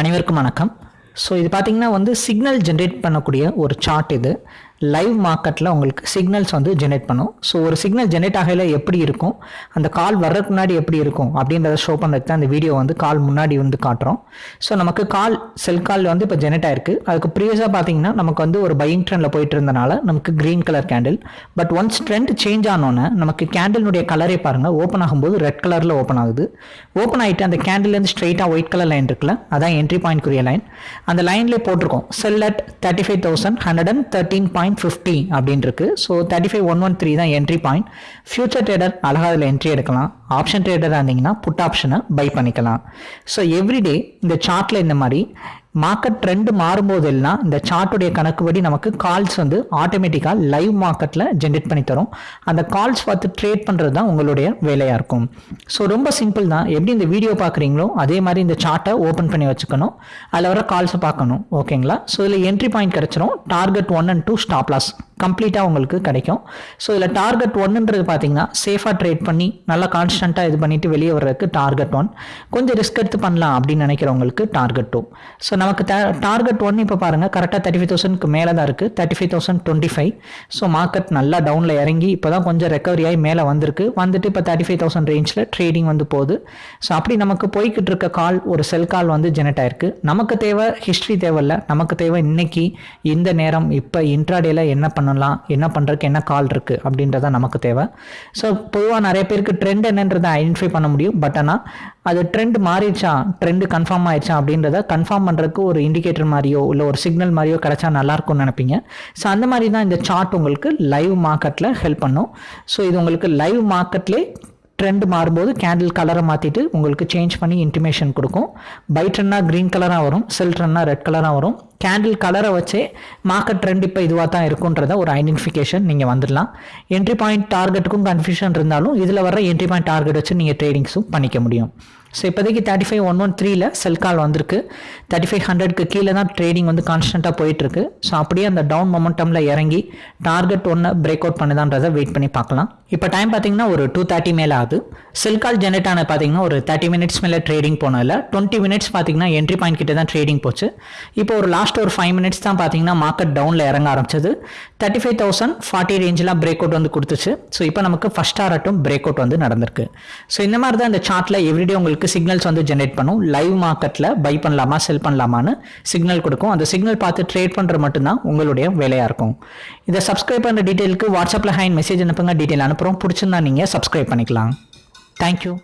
அனைவருக்கும் வணக்கம். ஸோ இது பார்த்திங்கன்னா வந்து சிக்னல் ஜென்ரேட் பண்ணக்கூடிய ஒரு சார்ட் இது. லைவ் மார்க்கெட்டில் உங்களுக்கு சிக்னல்ஸ் வந்து ஜென்ரேட் பண்ணும். ஸோ ஒரு சிக்னல் ஜென்ரேட் ஆகையில் எப்படி இருக்கும்? அந்த கால் வர்றதுக்கு முன்னாடி எப்படி இருக்கும்? அப்படின்றத ஷோ பண்ணுறதுக்கு தான் அந்த வீடியோ வந்து கால் முன்னாடி வந்து காட்டுறோம். ஸோ நமக்கு கால் செல் கால் வந்து இப்போ ஜெனரேட் ஆயிருக்கு. அதுக்கு ப்ரீவியஸாக பார்த்தீங்கன்னா நமக்கு வந்து ஒரு பையிங் ட்ரெண்டில் போயிட்டு இருந்தனால நமக்கு green colour candle but once trend change ஆனோன்னே நமக்கு கேண்டிலுடைய கலரே பாருங்கள் ஓப்பன் ஆகும்போது ரெட் கலரில் ஓப்பன் ஆகுது. ஓப்பன் ஆகிட்டு அந்த கேண்டில்லேருந்து ஸ்ட்ரெயிட்டாக ஒயிட் கலர் லைன் இருக்குல்ல அதான் என்ட்ரி பாயிண்ட்க்குரிய லைன் அந்த லைன்லேயே போட்டிருக்கோம். Sell at thirty five thousand hundred and thirteen point point fifty அப்படின்னு இருக்கு so thirty five one one three தான் என்ட்ரி பாயிண்ட் ஃபியூச்சர் ட்ரேடர் அழகாக அதில் என்ட்ரி எடுக்கலாம். ஆப்ஷன் ட்ரேடராக இருந்தீங்கன்னா புட் ஆப்ஷனை பை பண்ணிக்கலாம். ஸோ எவ்ரிடே இந்த சார்ட்டில் இந்த மாதிரி மார்க்கெட் ட்ரெண்டு மாறும்போதெல்லாம் இந்த சார்ட்டுடைய கணக்குப்படி நமக்கு கால்ஸ் வந்து ஆட்டோமேட்டிக்காக லைவ் மார்க்கெட்டில் ஜென்ரேட் பண்ணி தரும். அந்த கால்ஸ் பார்த்து ட்ரேட் பண்ணுறது தான் உங்களுடைய வேலையாக இருக்கும். ஸோ ரொம்ப சிம்பிள் தான். எப்படி இந்த வீடியோ பார்க்குறீங்களோ அதே மாதிரி இந்த சார்ட்டை ஓப்பன் பண்ணி வச்சுக்கணும். அதில் வர கால்ஸை பார்க்கணும். ஓகேங்களா ஸோ இதில் என்ட்ரி பாயிண்ட் கிடச்சிரும். Target one and two stop loss கம்ப்ளீட்டாக உங்களுக்கு கிடைக்கும். ஸோ இதில் டார்கெட் ஒன்னுன்றது பார்த்தீங்கன்னா சேஃபாக ட்ரேட் பண்ணி நல்லா கான்ஸ்டண்ட்டாக இது பண்ணிட்டு வெளியே வர்றதுக்கு டார்கெட் ஒன் கொஞ்சம் ரிஸ்க் எடுத்து பண்ணலாம் அப்படின்னு நினைக்கிறவங்களுக்கு டார்கெட் டூ ஸோ நமக்கு டார்கெட் ஒன் இப்போ பாருங்கள் கரெக்டாக தேர்ட்டி ஃபைவ் தௌசண்ட்க்கு மேலே தான் இருக்குது thirty five thousand twenty five so market நல்லா டவுனில் இறங்கி இப்போ தான் கொஞ்சம் ரெக்கவரி ஆகி மேலே வந்திருக்கு. வந்துட்டு இப்போ தேர்ட்டி ஃபைவ் தௌசண்ட் ரேஞ்சில் ட்ரேடிங் வந்து போகுது. ஸோ அப்படி நமக்கு போய்கிட்டு இருக்க கால் ஒரு செல் கால் வந்து ஜெனரேட் ஆயிருக்கு. நமக்கு தேவை ஹிஸ்ட்ரி தேவையில்ல. நமக்கு தேவை இன்னைக்கு இந்த நேரம் இப்போ இன்ட்ராடேல என்ன பண்ணலாம் என்ன பண்ணுறதுக்கு என்ன கால் இருக்குது அப்படின்றத நமக்கு தேவை. ஸோ பொதுவாக நிறைய பேருக்கு ட்ரெண்ட் என்னன்றதை ஐடென்டிஃபை பண்ண முடியும். பட் ஆனால் அது ட்ரெண்ட் மாறிடுச்சா? ட்ரெண்டு கன்ஃபார்ம் ஆயிடுச்சா அப்படின்றத கன்ஃபார்ம் பண்ணுறதுக்கு ஒரு இண்டிகேட்டர் மாதிரியோ இல்லை ஒரு சிக்னல் மாதிரியோ கிடைச்சா நல்லாயிருக்கும்னு நினைப்பீங்க. ஸோ அந்த மாதிரி தான் இந்த சார்ட் உங்களுக்கு லைவ் மார்க்கெட்டில் ஹெல்ப் பண்ணும். ஸோ இது உங்களுக்கு லைவ் மார்க்கெட்லேயே ட்ரெண்ட் மாறும்போது கேண்டில் கலரை மாற்றிட்டு உங்களுக்கு சேஞ்ச் பண்ணி இன்டிமேஷன் கொடுக்கும். பை ட்ரெண்டாக க்ரீன் கலராக வரும் செல் ட்ரெண்டாக ரெட் கலராக வரும். கேண்டில் கலரை வச்சே மார்க்கெட் ட்ரெண்ட் இப்போ இதுவாக தான் இருக்குன்றத ஒரு ஐடென்டிஃபிகேஷன் நீங்கள் வந்துடலாம். என்ட்ரி பாயிண்ட் டார்கெட்டுக்கும் கன்ஃபியூஷன் இருந்தாலும் இதில் வர என்ட்ரி பாயிண்ட் டார்கெட் வச்சு நீங்கள் ட்ரேடிங்ஸும் பண்ணிக்க முடியும். ஸோ இப்போதைக்கு தேர்ட்டி ஃபைவ் ஒன் ஒன் த்ரீல செல் கால் வந்திருக்கு. தேர்ட்டி ஃபைவ் ஹண்ட்ரட்க்கு கீழே தான் ட்ரேடிங் வந்து கான்ஸ்டண்ட்டாக போயிட்டுருக்கு. ஸோ அப்படியே அந்த டவுன் மொமெண்டமில் இறங்கி டார்கெட் ஒன்று பிரேக் அவுட் பண்ணுதான்றதை வெயிட் பண்ணி பார்க்கலாம். இப்போ டைம் பார்த்தீங்கன்னா ஒரு டூ தேர்ட்டி மேலே ஆகுது. செல் கால் ஜென்ரேட் ஆன பார்த்தீங்கன்னா ஒரு தேர்ட்டி மினிட்ஸ் மேலே ட்ரேடிங் போனதில் டுவெண்ட்டி மினிட்ஸ் பார்த்தீங்கன்னா என்ட்ரி பாயிண்ட் கிட்ட தான் ட்ரேடிங் போச்சு. இப்போ ஒரு லாஸ்ட் ஒரு ஃபைவ் மினிட்ஸ் தான் பார்த்தீங்கன்னா மார்க்கெட் டவுனில் இறங்க ஆரம்பிச்சது. தேர்ட்டி ஃபைவ் தௌசண்ட் ஃபார்ட்டி ரேஞ்செலாம் பிரேக் அவுட் வந்து கொடுத்துச்சு. ஸோ இப்போ நமக்கு ஃபஸ்ட் ஆரட்டும் பிரேக் அவுட் வந்து நடந்திருக்கு. ஸோ இந்த மாதிரி தான் இந்த சார்ட்டில் எவ்ரிடே உங்களுக்கு சிக்னல்ஸ் வந்து ஜென்ரேட் பண்ணும். லைவ் மார்க்கெட்டில் பை பண்ணலாமா செல் பண்ணலாமான்னு சிக்னல் கொடுக்கும். அந்த சிக்னல் பார்த்து ட்ரேட் பண்ணுற மட்டும்தான் உங்களுடைய வேலையாக இருக்கும். இதை சப்ஸ்கிரைப் பண்ணுற டீட்டெயிலுக்கு வாட்ஸ்அப்பில் ஹேண்ட் மெசேஜ் அனுப்புங்க. டீட்டெயில் அனுப்புகிறோம் பிடிச்சிருந்தா நீங்கள் சப்ஸ்கிரைப் பண்ணிக்கலாம். தேங்க்யூ